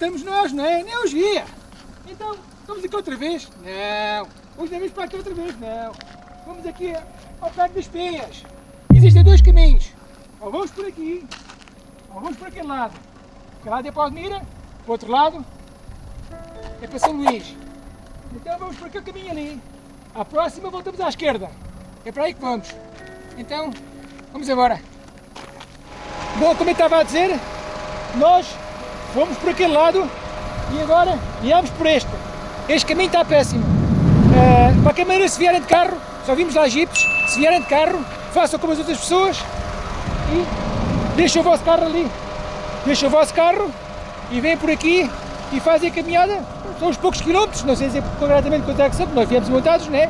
estamos nós, não é? Nem os guia. Então, vamos aqui outra vez? Não. Hoje não vamos para aqui outra vez? Não. Vamos aqui ao pé das Penhas. Existem dois caminhos. Ou vamos por aqui, ou vamos por aquele lado. Aquele lado é para Almira, o outro lado é para São Luís. Então vamos por aquele caminho ali. À próxima voltamos à esquerda. É para aí que vamos. Então, vamos embora. Bom, como eu estava a dizer, nós fomos por aquele lado e agora viemos por este. Este caminho está péssimo. Uh, de qualquer maneira, se vierem de carro, só vimos lá jipes, se vierem de carro, façam como as outras pessoas e deixem o vosso carro ali. Deixem o vosso carro e vêm por aqui e fazem a caminhada. São uns poucos quilómetros, não sei dizer concretamente quanto é que são, nós viemos montados, né?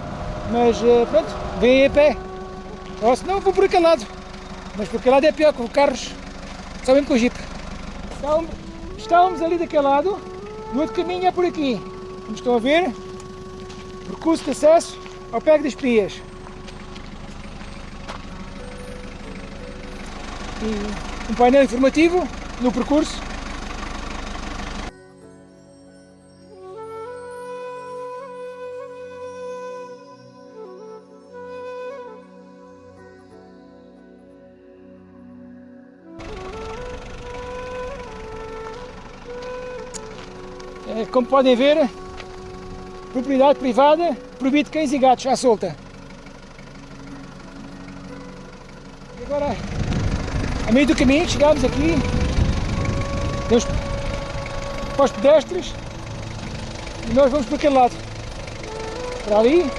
Mas uh, pronto, vêm a pé. Ou se não, vou por aquele lado. Mas por aquele lado é pior, com carros, só mesmo com o jeep. Estávamos, estávamos ali daquele lado, o outro caminho é por aqui. Como estão a ver, percurso de acesso ao Pego das Pias. E um painel informativo no percurso como podem ver, propriedade privada, proibido cães e gatos à solta. E agora, a meio do caminho, chegámos aqui, temos para os pedestres e nós vamos para aquele lado, para ali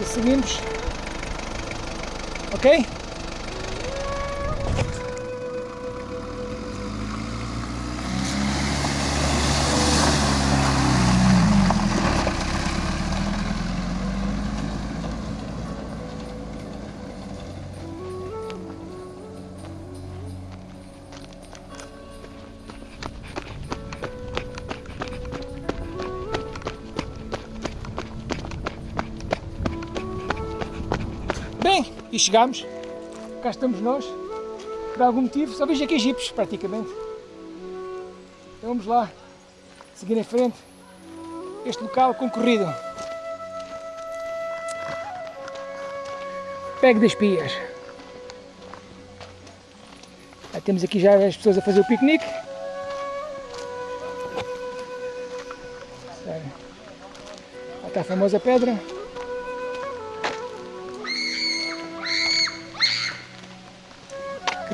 e seguimos, ok? E chegámos. Cá estamos nós. Por algum motivo, só vejo aqui jipes, praticamente. Então vamos lá, seguir em frente. Este local concorrido. Pego das Pias. Já temos aqui já as pessoas a fazer o piquenique. Lá está a famosa pedra.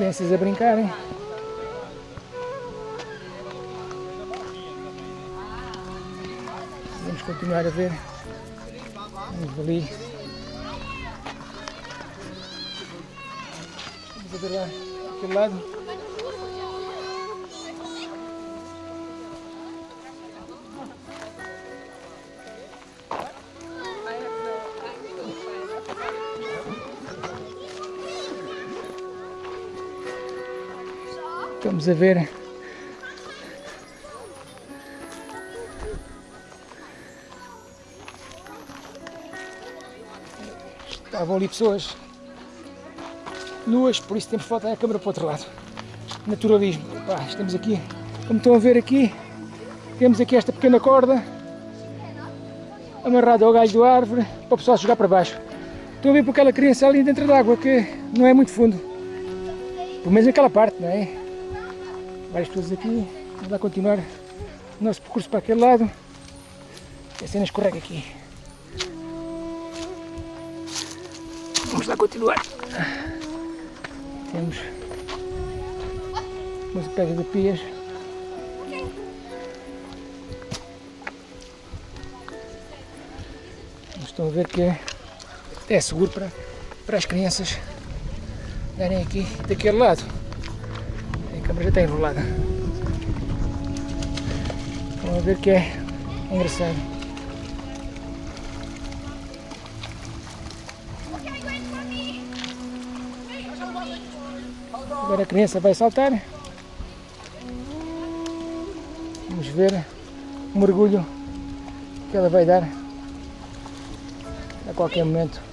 Crianças a brincarem. Vamos continuar a ver. Vamos ali. Vamos ver lá, aquele lado. Estamos a ver estavam ali pessoas nuas, por isso temos voltar a câmera para o outro lado. Naturalismo. Estamos aqui, como estão a ver aqui, temos aqui esta pequena corda amarrada ao galho da árvore para o pessoal jogar para baixo. Estou a ver por aquela criança ali dentro da água que não é muito fundo. Pelo menos naquela parte, não é? Várias pessoas aqui, vamos lá continuar o nosso percurso para aquele lado, a cena escorrega aqui. Vamos lá continuar. Temos umas pedras de pias. Estão a ver que é, é seguro para, para as crianças darem aqui daquele lado já está enrolada. Vamos ver que é engraçado. Agora a criança vai saltar. Vamos ver o mergulho que ela vai dar a qualquer momento.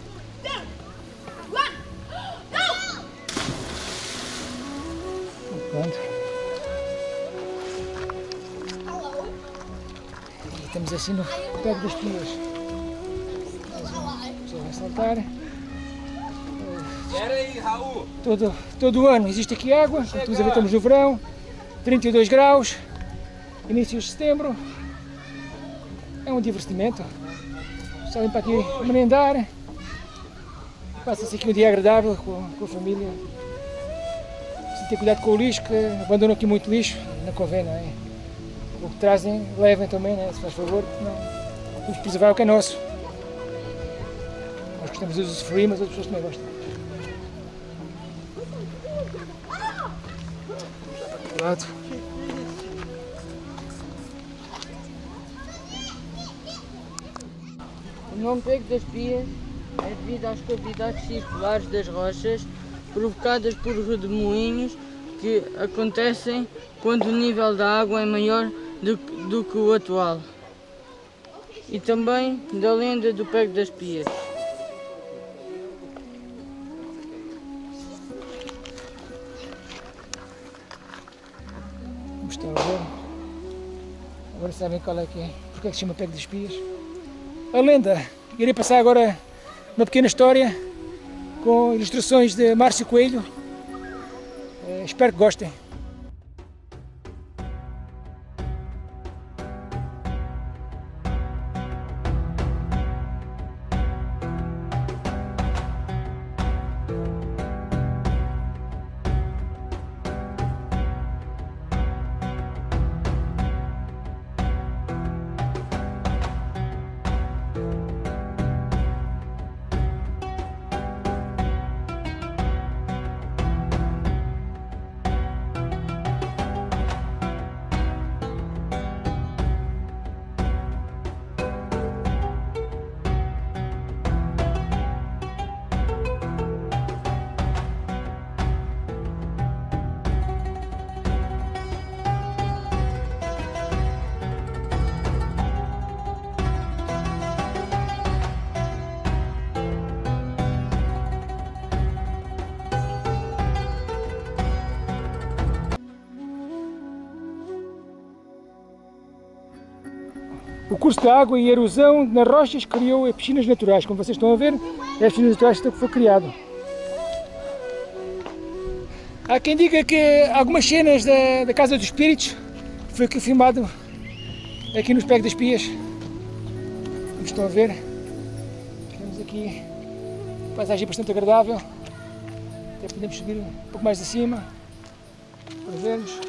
E estamos assim no pé das pias. Já vai saltar. Espera aí, Raul. Todo, todo o ano existe aqui água, estamos a ver, estamos no verão, 32 graus, início de setembro. É um divertimento. Só vem para aqui merendar. Passa-se aqui um dia agradável com, com a família. Precisa ter cuidado com o lixo, que abandonam aqui muito lixo, não convém, não é? O que trazem, levem também, né? se faz favor, não. Vamos preservar o que é nosso. Nós gostamos de usufruir, mas outras pessoas também gostam. lado. O nome Pego das Pias é devido às cavidades circulares das rochas provocadas por redemoinhos que acontecem quando o nível da água é maior do, do que o atual. E também da lenda do Pego das Pias. Estão a ver. Agora sabem qual é que é, porque é que se chama Pego das Pias. A lenda, irei passar agora uma pequena história com ilustrações de Márcio Coelho. Eh, espero que gostem. O curso de água e erosão nas rochas criou piscinas naturais. Como vocês estão a ver, é as piscinas naturais que foi criado. Há quem diga que algumas cenas da, da Casa dos Espíritos foi aqui filmado aqui nos Pegos das Pias. Como estão a ver, temos aqui uma paisagem bastante agradável. Até podemos subir um pouco mais acima para vermos.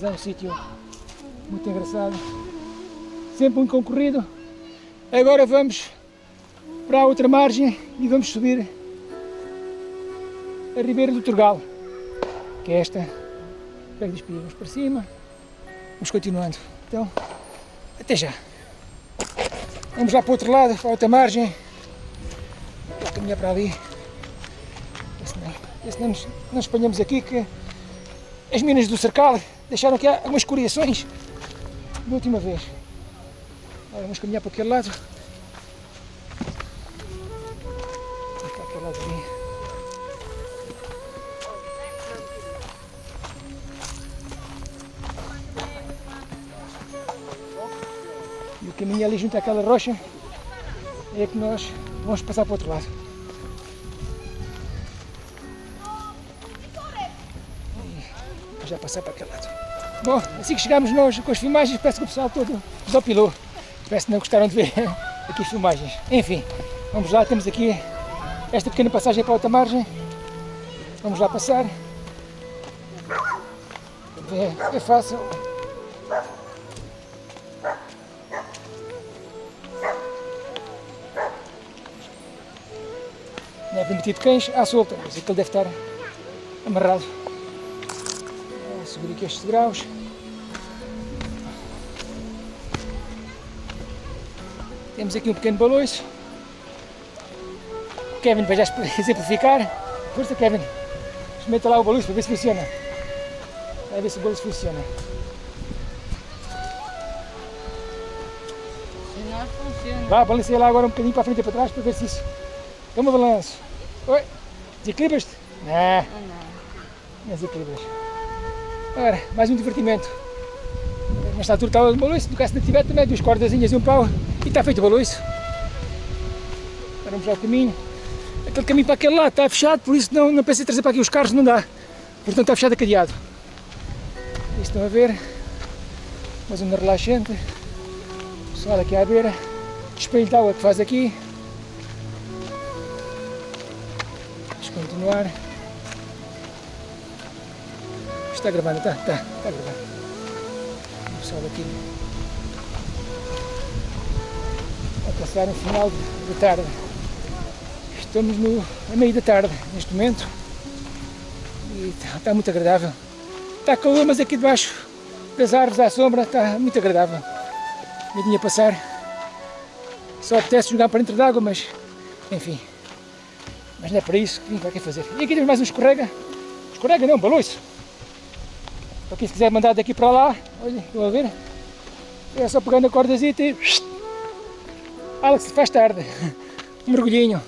Mas é um sítio muito engraçado, sempre muito concorrido. Agora vamos para a outra margem e vamos subir a Ribeira do Turgal, que é esta. Pego Pias, vamos para cima, vamos continuando. Então, até já. Vamos lá para o outro lado, para a outra margem. Vou caminhar para ali. Vê se não, vê se não nos, não nos apanhamos aqui que as minas do cercal deixaram aqui algumas escoriações da última vez. Agora vamos caminhar para aquele lado. Para aquele lado ali. E o caminho ali junto àquela rocha é que nós vamos passar para o outro lado. já passar para aquele lado. Bom, assim que chegamos nós com as filmagens, parece que o pessoal todo desopilou. Parece que não gostaram de ver aqui as filmagens. Enfim, vamos lá, temos aqui esta pequena passagem para a outra margem. Vamos lá passar. É, é fácil. Não é permitido cães à solta, mas aquele deve estar amarrado subir aqui estes graus. Temos aqui um pequeno baloiço. O Kevin vai já exemplificar. Força Kevin, experimenta lá o baloiço para ver se funciona. Vai ver se o baloiço funciona. Se não funciona. Vá, balanceia lá agora um bocadinho para a frente e para trás para ver se isso. Toma balanço. Oi, desequilibras-te? Não, não. desequilibras. Ora, mais um divertimento. Nesta altura está o baloiço, no caso de tiver também duas cordazinhas e um pau e está feito o baloiço. Agora vamos lá o caminho. Aquele caminho para aquele lado está fechado, por isso não, não pensei trazer para aqui os carros, não dá. Portanto está fechado a cadeado. Isto estão a ver. Uma zona relaxante. O pessoal aqui à beira. Espelho de água que faz aqui. Vamos continuar. Está gravando, está, está, está gravando. O pessoal aqui passar no final de, de tarde. Estamos no, a meio da tarde neste momento e está, está muito agradável. Está calor, mas aqui debaixo das árvores à sombra está muito agradável. Vidinha a passar. Só apetece jogar para dentro d'água, mas enfim. Mas não é para isso que vim para aqui fazer. E aqui temos mais um escorrega. Escorrega não, baloiço. Para quem se quiser mandar daqui para lá, olhem, estão a ver? É só pegando a cordazita e. Alex, faz tarde. Um mergulhinho.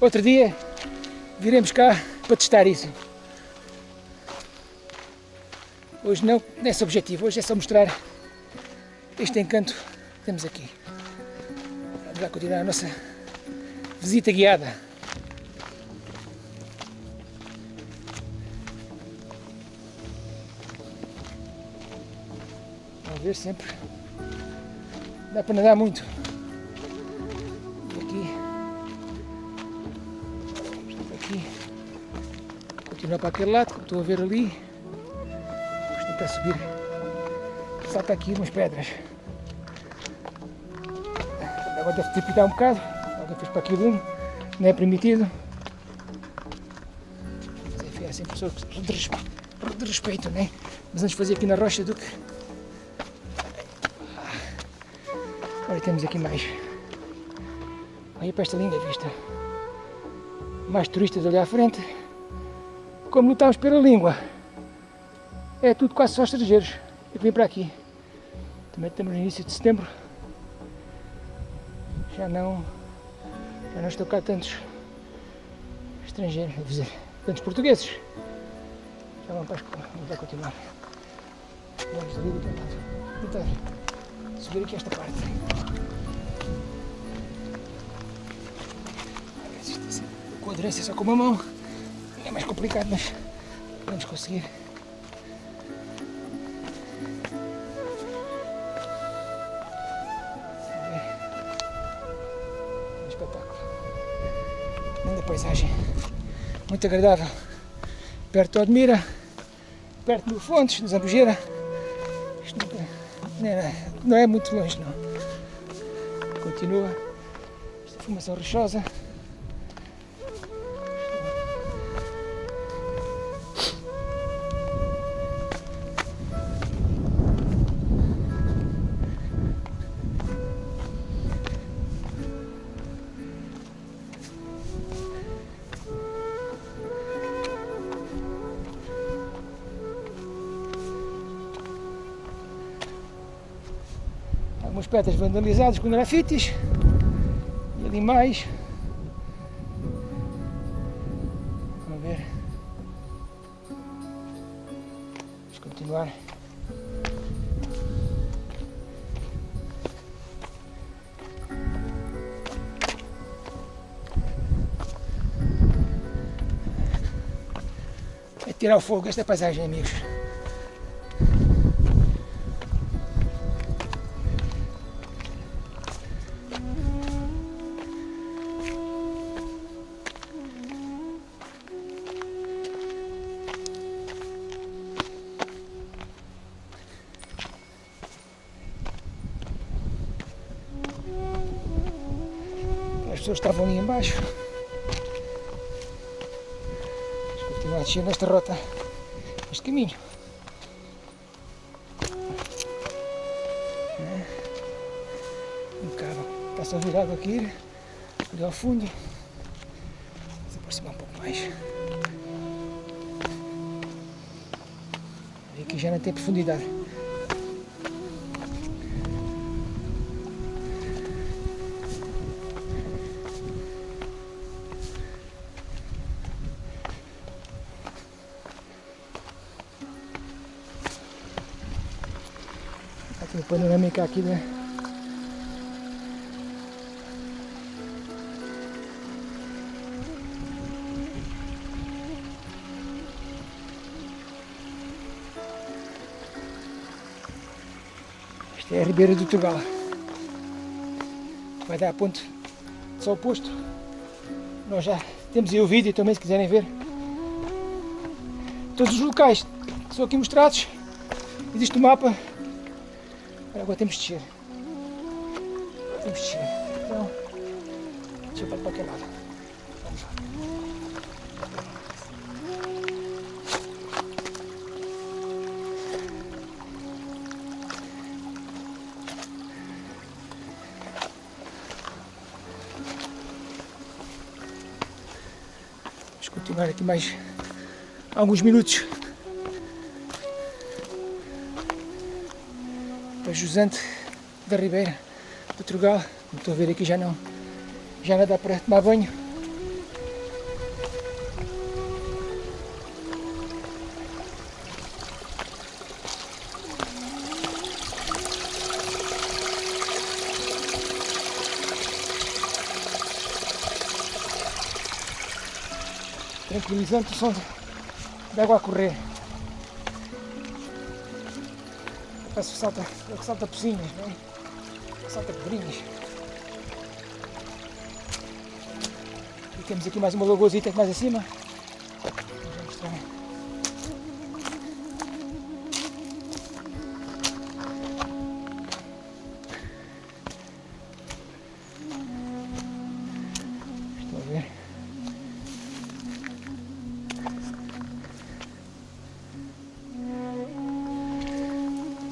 Outro dia viremos cá para testar isso. Hoje não, é esse objetivo, hoje é só mostrar este encanto que temos aqui. Vamos lá continuar a nossa visita guiada. Vamos ver sempre. Dá para nadar muito. Continuar para aquele lado, como estou a ver ali. Vamos tentar subir. Salta aqui umas pedras. A água deve picado um bocado. Alguém fez para aqui lume. Não é permitido. Mas enfim, é sempre pessoas de respeito, de respeito, né? Mas antes fazer aqui na rocha do que Olha, temos aqui mais. Olha para esta linda vista. Mais turistas ali à frente. Como lutamos pela língua. É tudo quase só estrangeiros. Eu vim para aqui. Também estamos no início de setembro. Já não. Já não estou cá tantos estrangeiros, dizer, tantos portugueses. Já vamos para a escola. Vamos continuar. Vamos ali do outro lado. Tentar subir aqui esta parte. Com a aderência só com uma mão é mais complicado, mas vamos conseguir. Um espetáculo. Linda paisagem. Muito agradável. Perto de Odmira, perto do Fontes, de Zambujeira. Isto nunca- não é, não é muito longe, não. Continua esta formação rochosa. Pedras vandalizadas com grafites. E ali mais. Vamos ver. Vamos continuar. É tirar o fogo desta paisagem, amigos. Embaixo. Vamos continuar a descer nesta rota, este caminho. É. Um bocado, está-se virado aqui, ali ao fundo. Vamos aproximar um pouco mais. Aqui já não tem profundidade. Panorâmica aqui, né? Esta é a Ribeira do Turgal. Vai dar a ponte só oposto. Nós já temos aí o vídeo também se quiserem ver. Todos os locais que são aqui mostrados. Existe o um mapa. Agora temos de descer. Temos de descer. Então, deixa eu para aquele lado. Vamos lá. Vamos continuar aqui mais alguns minutos. Jusante da Ribeira, do Trugal. Como estou a ver aqui já não, já não dá para tomar banho. Tranquilizante o som de água a correr. Parece que salta, é que salta pocinhas, não é? Salta pedrinhas. E temos aqui mais uma lagoazita mais acima.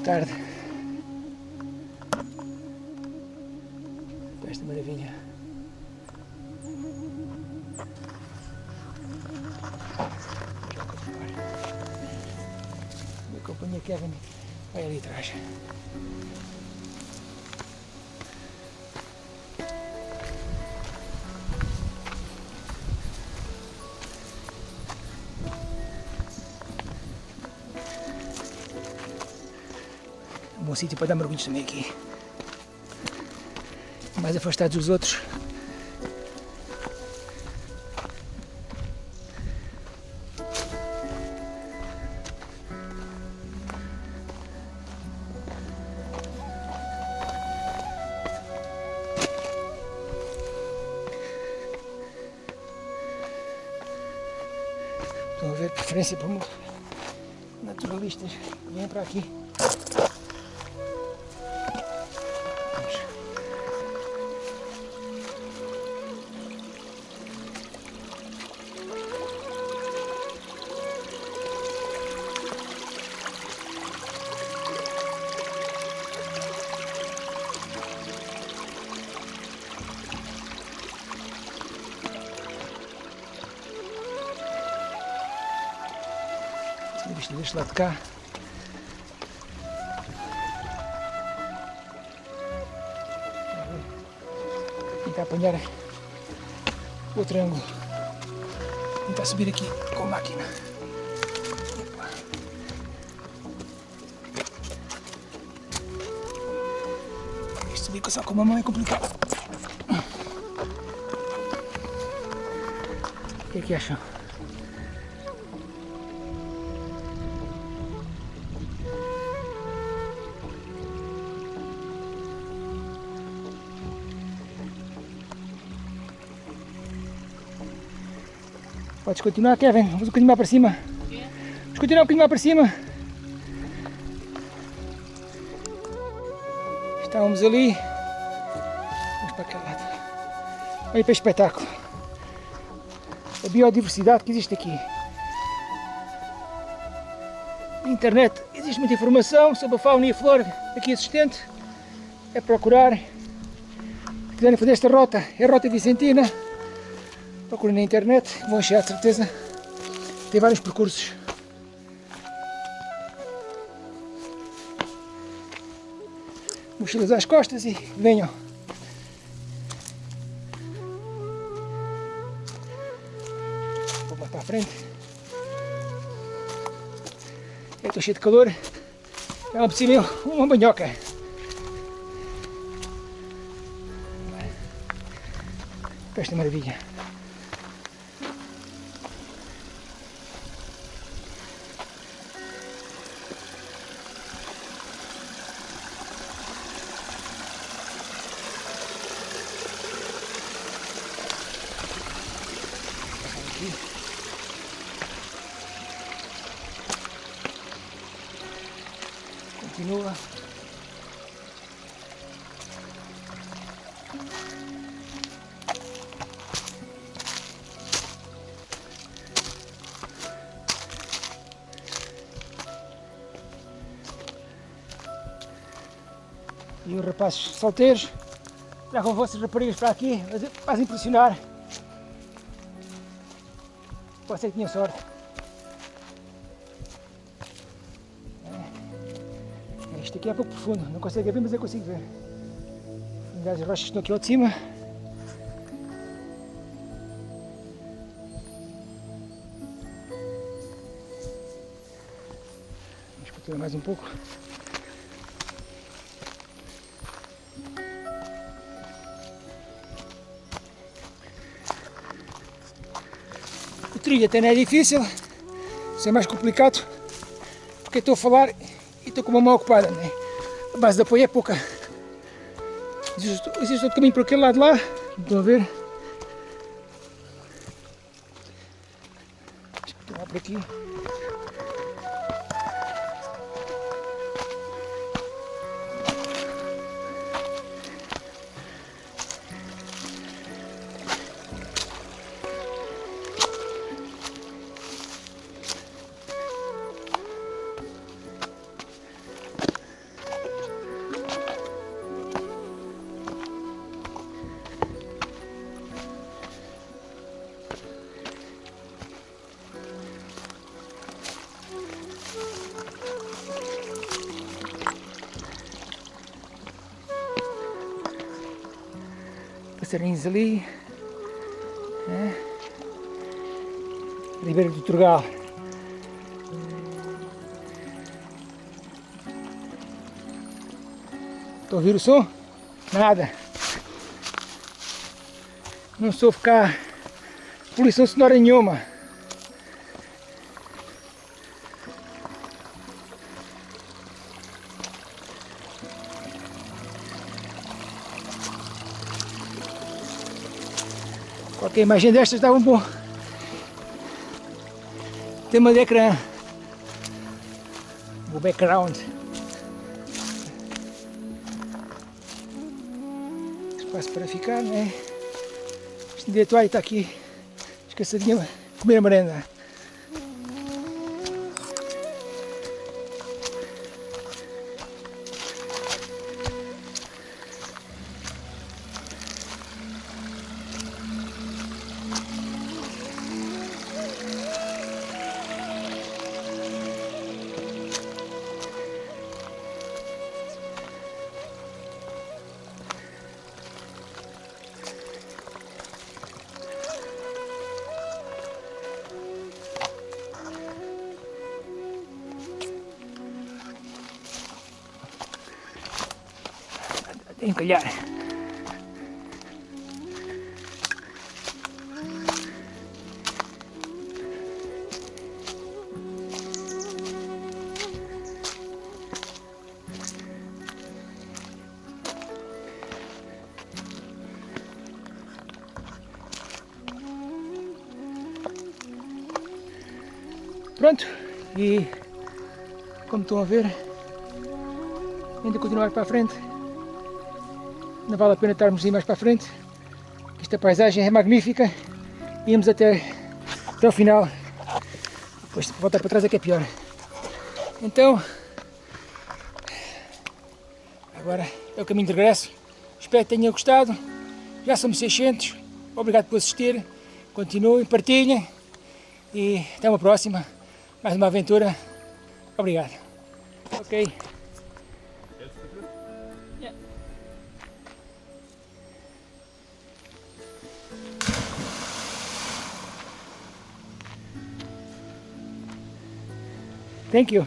Tarde. Esta maravilha. Minha companhia Kevin vai ali atrás. Um bom sítio para dar mergulhos também aqui. Mais afastados dos outros. Estão a ver preferência por naturalistas que vêm para aqui. De cá. Tentar apanhar outro ângulo. Tentar subir aqui com a máquina. Isto subir só com uma mão é complicado. O que é que acham? Podes continuar, Kevin. Vamos um bocadinho mais para cima. Vamos continuar um bocadinho mais para cima. Estávamos ali. Vamos para aquele lado. Olha para este espetáculo. A biodiversidade que existe aqui. Na internet existe muita informação sobre a fauna e a flora aqui existente. É procurar. Se quiserem fazer esta rota, é a Rota Vicentina. Procurem na internet, vão achar de certeza. Tem vários percursos. Mochilas às costas e venham. Vou botar à frente. Eu estou cheio de calor. É uma piscina, uma banhoca. Esta é maravilha. Os rapazes solteiros levam vossas raparigas para aqui, mas fazem impressionar. Que tinha sorte. É. Isto aqui é pouco profundo, não consegue ver, mas eu consigo ver. As rochas estão aqui ao de cima. Vamos continuar mais um pouco. O trilho até não é difícil, isso é mais complicado, porque estou a falar e estou com uma mão ocupada, né? a base de apoio é pouca. Existe, outro caminho por aquele lado lá, estão a ver? Deixa eu continuar por aqui. Passarinhos ali. né? Ribeira do Turgal. A ouvir o som? Nada. Não sou ficar poluição sonora nenhuma. Qualquer imagem destas dava um bom tema de ecrã. O background. Espaço para ficar, né? Este toalha está aqui. Esquecidinha a comer a merenda. Olhar. Pronto, e como estão a ver, ainda continuar para a frente, não vale a pena estarmos aí mais para frente, esta paisagem é magnífica, íamos até, até o final, depois voltar para trás é que é pior. Então, agora é o caminho de regresso, espero que tenham gostado, já somos 600, obrigado por assistir, continuem, partilhem. E até uma próxima, mais uma aventura, obrigado. Ok. Thank you.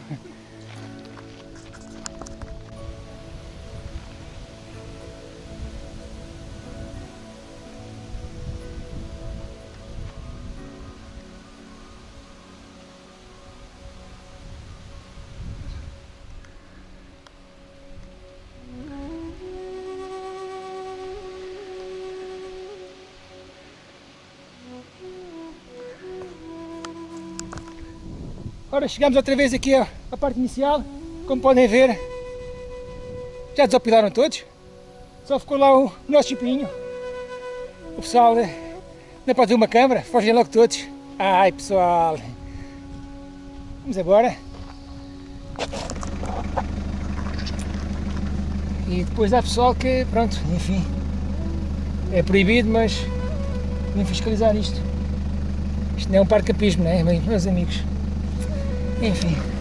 Ora, chegamos outra vez aqui à, parte inicial. Como podem ver, já desopilaram todos. Só ficou lá o nosso chipinho. O pessoal não pode ver uma câmara, fogem logo todos. Ai pessoal, vamos embora. E depois há pessoal que, pronto, enfim, é proibido, mas vem fiscalizar isto. Isto não é um parque campismo, não é, meus amigos? Enfim.